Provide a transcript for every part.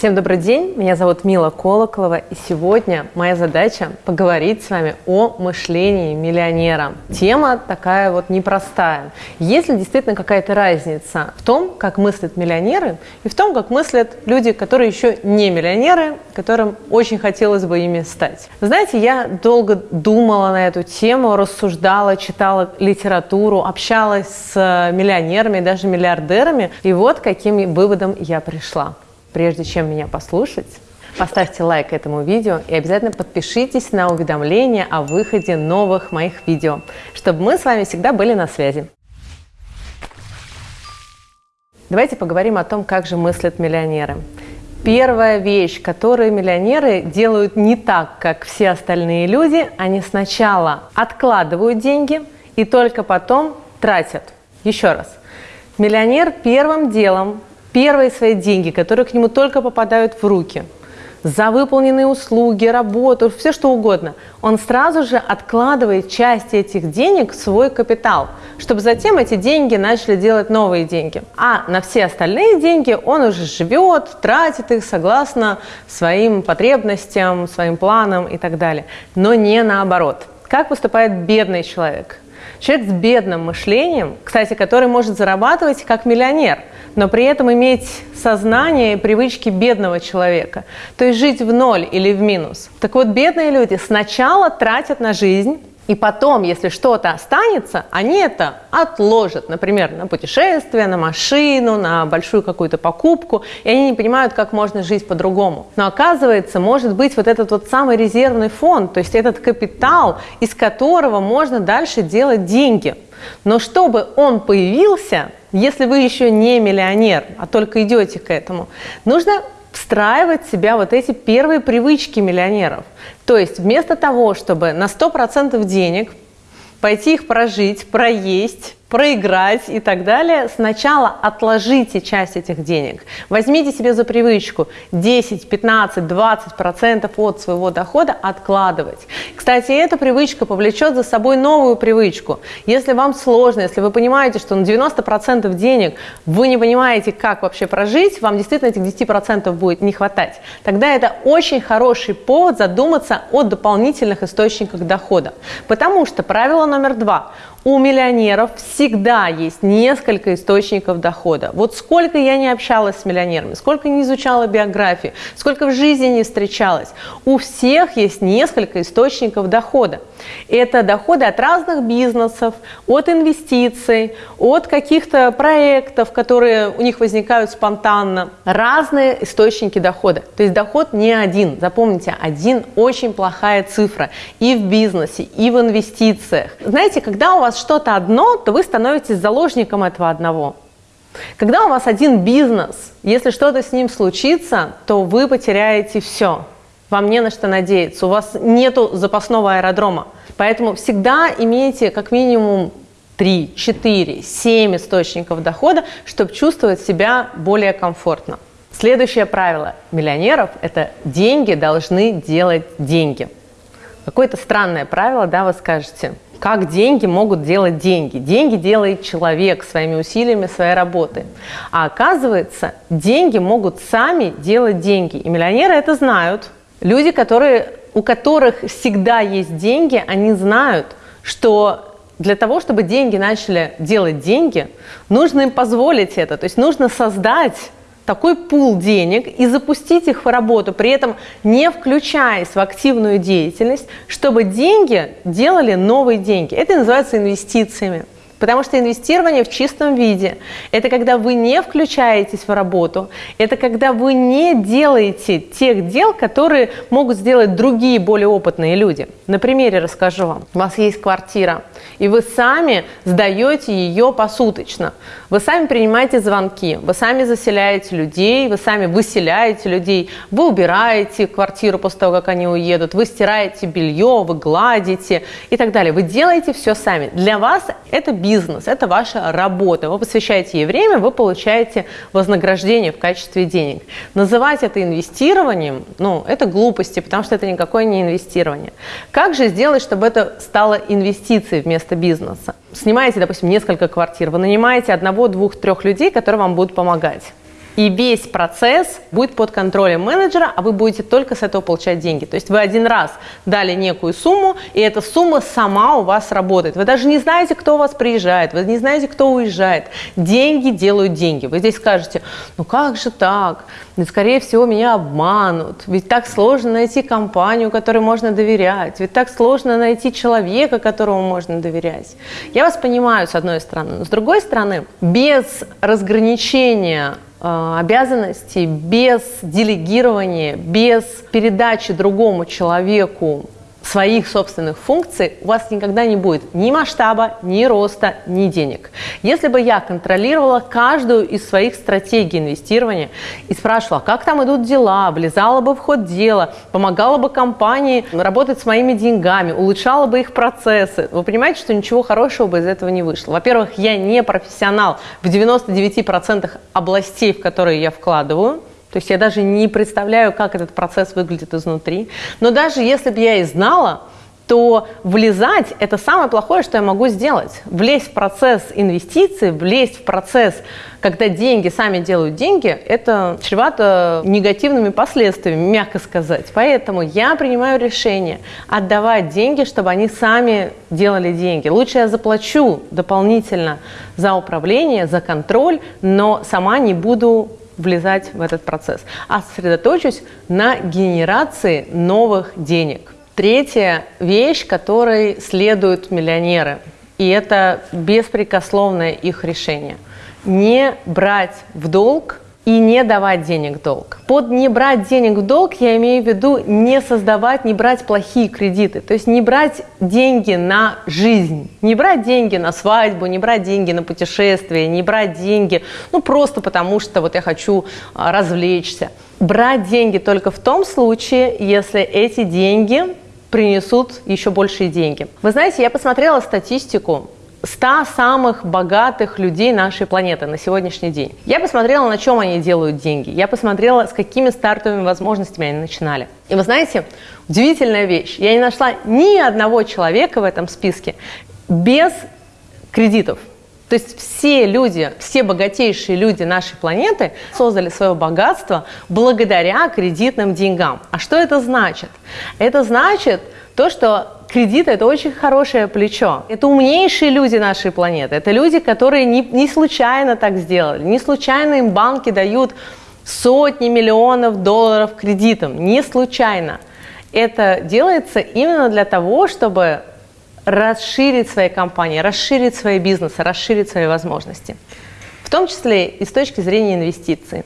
Всем добрый день, меня зовут Мила Колоколова, и сегодня моя задача поговорить с вами о мышлении миллионера. Тема такая вот непростая. Есть ли действительно какая-то разница в том, как мыслят миллионеры, и в том, как мыслят люди, которые еще не миллионеры, которым очень хотелось бы ими стать? Знаете, я долго думала на эту тему, рассуждала, читала литературу, общалась с миллионерами, даже миллиардерами, и вот каким выводом я пришла. Прежде чем меня послушать, поставьте лайк этому видео и обязательно подпишитесь на уведомления о выходе новых моих видео, чтобы мы с вами всегда были на связи. Давайте поговорим о том, как же мыслят миллионеры. Первая вещь, которую миллионеры делают не так, как все остальные люди, они сначала откладывают деньги и только потом тратят. Еще раз. Миллионер первым делом первые свои деньги, которые к нему только попадают в руки, за выполненные услуги, работу, все что угодно, он сразу же откладывает часть этих денег в свой капитал, чтобы затем эти деньги начали делать новые деньги. А на все остальные деньги он уже живет, тратит их согласно своим потребностям, своим планам и так далее. Но не наоборот. Как поступает бедный человек? Человек с бедным мышлением, кстати, который может зарабатывать как миллионер, но при этом иметь сознание и привычки бедного человека, то есть жить в ноль или в минус. Так вот, бедные люди сначала тратят на жизнь, и потом, если что-то останется, они это отложат, например, на путешествие, на машину, на большую какую-то покупку, и они не понимают, как можно жить по-другому. Но оказывается, может быть вот этот вот самый резервный фонд, то есть этот капитал, из которого можно дальше делать деньги. Но чтобы он появился, если вы еще не миллионер, а только идете к этому, нужно встраивать в себя вот эти первые привычки миллионеров. То есть вместо того, чтобы на 100% денег пойти их прожить, проесть, проиграть и так далее, сначала отложите часть этих денег. Возьмите себе за привычку 10, 15, 20 процентов от своего дохода откладывать. Кстати, эта привычка повлечет за собой новую привычку. Если вам сложно, если вы понимаете, что на 90 процентов денег вы не понимаете, как вообще прожить, вам действительно этих 10 процентов будет не хватать, тогда это очень хороший повод задуматься о дополнительных источниках дохода. Потому что правило номер два – у миллионеров всегда есть несколько источников дохода. Вот сколько я не общалась с миллионерами, сколько не изучала биографии, сколько в жизни не встречалась, у всех есть несколько источников дохода. Это доходы от разных бизнесов, от инвестиций, от каких-то проектов, которые у них возникают спонтанно. Разные источники дохода. То есть доход не один. Запомните, один очень плохая цифра и в бизнесе, и в инвестициях. Знаете, когда у вас что-то одно, то вы становитесь заложником этого одного. Когда у вас один бизнес, если что-то с ним случится, то вы потеряете все. Вам не на что надеяться, у вас нет запасного аэродрома. Поэтому всегда имейте как минимум 3, 4, 7 источников дохода, чтобы чувствовать себя более комфортно. Следующее правило миллионеров – это деньги должны делать деньги. Какое-то странное правило, да, вы скажете – как деньги могут делать деньги. Деньги делает человек своими усилиями, своей работы. А оказывается, деньги могут сами делать деньги. И миллионеры это знают. Люди, которые, у которых всегда есть деньги, они знают, что для того, чтобы деньги начали делать деньги, нужно им позволить это. То есть нужно создать такой пул денег и запустить их в работу, при этом не включаясь в активную деятельность, чтобы деньги делали новые деньги. Это называется инвестициями. Потому что инвестирование в чистом виде – это когда вы не включаетесь в работу, это когда вы не делаете тех дел, которые могут сделать другие более опытные люди. На примере расскажу вам. У вас есть квартира, и вы сами сдаете ее посуточно. Вы сами принимаете звонки, вы сами заселяете людей, вы сами выселяете людей, вы убираете квартиру после того, как они уедут, вы стираете белье, вы гладите и так далее. Вы делаете все сами. Для вас это бизнес бизнес, это ваша работа. Вы посвящаете ей время, вы получаете вознаграждение в качестве денег. Называть это инвестированием, ну, это глупости, потому что это никакое не инвестирование. Как же сделать, чтобы это стало инвестицией вместо бизнеса? Снимаете, допустим, несколько квартир, вы нанимаете одного, двух, трех людей, которые вам будут помогать. И весь процесс будет под контролем менеджера, а вы будете только с этого получать деньги. То есть вы один раз дали некую сумму, и эта сумма сама у вас работает. Вы даже не знаете, кто у вас приезжает, вы не знаете, кто уезжает. Деньги делают деньги. Вы здесь скажете, ну как же так? Ведь, скорее всего, меня обманут. Ведь так сложно найти компанию, которой можно доверять. Ведь так сложно найти человека, которому можно доверять. Я вас понимаю, с одной стороны. Но с другой стороны, без разграничения обязанностей, без делегирования, без передачи другому человеку своих собственных функций у вас никогда не будет ни масштаба, ни роста, ни денег. Если бы я контролировала каждую из своих стратегий инвестирования и спрашивала, как там идут дела, влезала бы в ход дела, помогала бы компании работать с моими деньгами, улучшала бы их процессы, вы понимаете, что ничего хорошего бы из этого не вышло. Во-первых, я не профессионал в 99% областей, в которые я вкладываю, то есть я даже не представляю, как этот процесс выглядит изнутри. Но даже если бы я и знала, то влезать – это самое плохое, что я могу сделать. Влезть в процесс инвестиций, влезть в процесс, когда деньги сами делают деньги, это чревато негативными последствиями, мягко сказать. Поэтому я принимаю решение отдавать деньги, чтобы они сами делали деньги. Лучше я заплачу дополнительно за управление, за контроль, но сама не буду влезать в этот процесс, а сосредоточусь на генерации новых денег. Третья вещь, которой следуют миллионеры, и это беспрекословное их решение – не брать в долг и не давать денег в долг. Под не брать денег в долг я имею в виду не создавать, не брать плохие кредиты. То есть не брать деньги на жизнь, не брать деньги на свадьбу, не брать деньги на путешествие, не брать деньги, ну просто потому что вот я хочу а, развлечься. Брать деньги только в том случае, если эти деньги принесут еще большие деньги. Вы знаете, я посмотрела статистику 100 самых богатых людей нашей планеты на сегодняшний день. Я посмотрела, на чем они делают деньги. Я посмотрела, с какими стартовыми возможностями они начинали. И вы знаете, удивительная вещь. Я не нашла ни одного человека в этом списке без кредитов. То есть все люди, все богатейшие люди нашей планеты создали свое богатство благодаря кредитным деньгам. А что это значит? Это значит то, что кредит – это очень хорошее плечо. Это умнейшие люди нашей планеты. Это люди, которые не, не случайно так сделали. Не случайно им банки дают сотни миллионов долларов кредитом. Не случайно. Это делается именно для того, чтобы расширить свои компании, расширить свои бизнесы, расширить свои возможности. В том числе и с точки зрения инвестиций.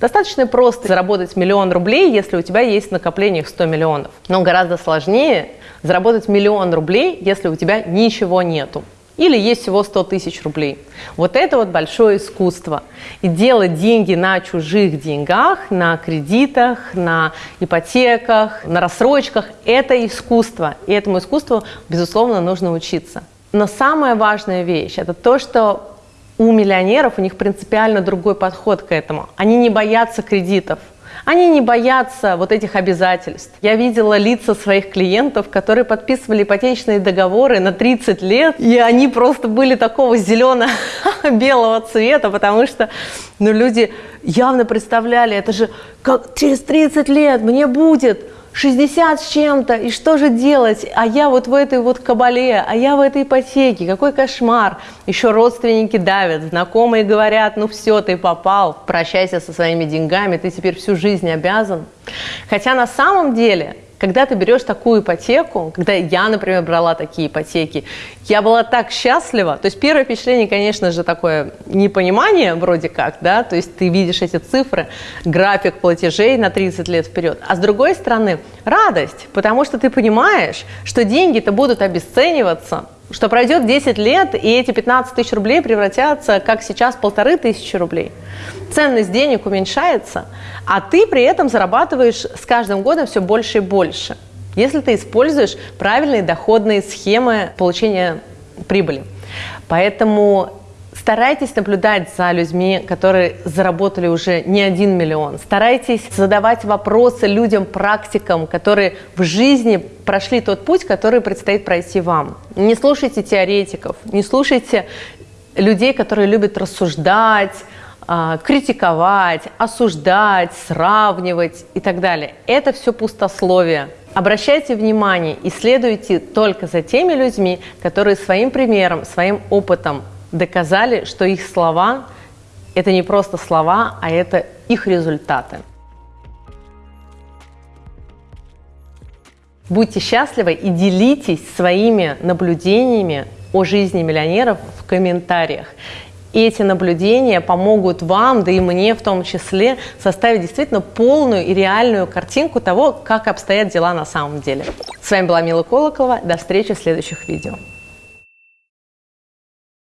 Достаточно просто заработать миллион рублей, если у тебя есть накопление в 100 миллионов. Но гораздо сложнее заработать миллион рублей, если у тебя ничего нету. Или есть всего 100 тысяч рублей. Вот это вот большое искусство. И делать деньги на чужих деньгах, на кредитах, на ипотеках, на рассрочках – это искусство. И этому искусству, безусловно, нужно учиться. Но самая важная вещь – это то, что у миллионеров у них принципиально другой подход к этому. Они не боятся кредитов. Они не боятся вот этих обязательств. Я видела лица своих клиентов, которые подписывали ипотечные договоры на 30 лет, и они просто были такого зелено-белого цвета, потому что ну, люди явно представляли, это же как через 30 лет мне будет 60 с чем-то, и что же делать? А я вот в этой вот кабале, а я в этой ипотеке, какой кошмар. Еще родственники давят, знакомые говорят, ну все, ты попал, прощайся со своими деньгами, ты теперь всю жизнь обязан. Хотя на самом деле когда ты берешь такую ипотеку, когда я, например, брала такие ипотеки, я была так счастлива. То есть первое впечатление, конечно же, такое непонимание вроде как, да, то есть ты видишь эти цифры, график платежей на 30 лет вперед. А с другой стороны, радость, потому что ты понимаешь, что деньги-то будут обесцениваться, что пройдет 10 лет, и эти 15 тысяч рублей превратятся, как сейчас, полторы тысячи рублей. Ценность денег уменьшается, а ты при этом зарабатываешь с каждым годом все больше и больше. Если ты используешь правильные доходные схемы получения прибыли. Поэтому Старайтесь наблюдать за людьми, которые заработали уже не один миллион. Старайтесь задавать вопросы людям, практикам, которые в жизни прошли тот путь, который предстоит пройти вам. Не слушайте теоретиков, не слушайте людей, которые любят рассуждать, а, критиковать, осуждать, сравнивать и так далее. Это все пустословие. Обращайте внимание и следуйте только за теми людьми, которые своим примером, своим опытом доказали, что их слова – это не просто слова, а это их результаты. Будьте счастливы и делитесь своими наблюдениями о жизни миллионеров в комментариях. И эти наблюдения помогут вам, да и мне в том числе, составить действительно полную и реальную картинку того, как обстоят дела на самом деле. С вами была Мила Колокова. До встречи в следующих видео.